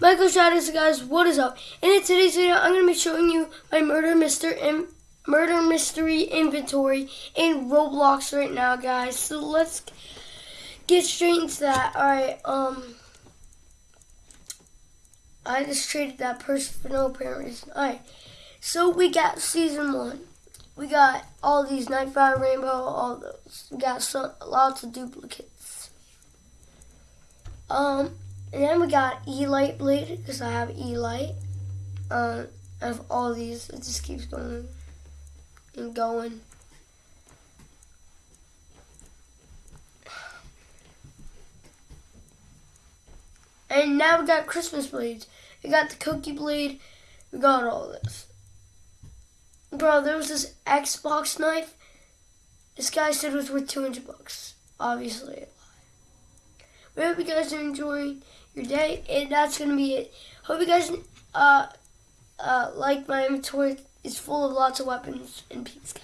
Michael Shadows, guys, what is up? And in today's video, I'm going to be showing you my murder Mister Im murder mystery inventory in Roblox right now, guys. So let's get straight into that. All right, um, I just traded that person for no apparent reason. All right, so we got season one. We got all these Nightfire Rainbow, all those. We got some, lots of duplicates. Um, and then we got E-Light Blade, because I have E-Light. Um, of all these, it just keeps going and going. And now we got Christmas blades. We got the cookie blade. We got all this. Bro, there was this Xbox knife. This guy said it was worth 200 bucks. Obviously. We hope you guys are enjoying your day. And that's going to be it. Hope you guys uh, uh, like my inventory. It's full of lots of weapons and peace, guys.